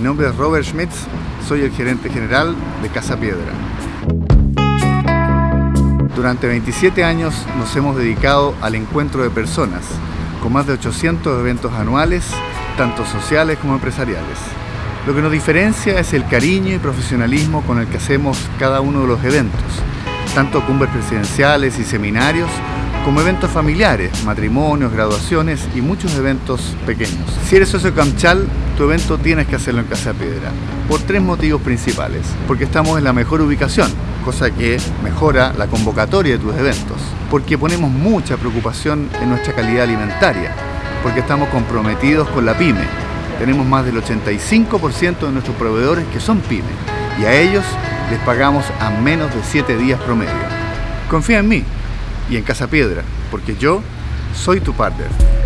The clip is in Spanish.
Mi nombre es Robert Schmitz, soy el gerente general de Casa Piedra. Durante 27 años nos hemos dedicado al encuentro de personas, con más de 800 eventos anuales, tanto sociales como empresariales. Lo que nos diferencia es el cariño y profesionalismo con el que hacemos cada uno de los eventos, tanto cumbres presidenciales y seminarios, como eventos familiares, matrimonios, graduaciones y muchos eventos pequeños. Si eres socio Camchal, tu evento tienes que hacerlo en Casa Piedra, por tres motivos principales. Porque estamos en la mejor ubicación, cosa que mejora la convocatoria de tus eventos. Porque ponemos mucha preocupación en nuestra calidad alimentaria, porque estamos comprometidos con la pyme. Tenemos más del 85% de nuestros proveedores que son pyme y a ellos les pagamos a menos de 7 días promedio. Confía en mí y en Casa Piedra, porque yo soy tu partner.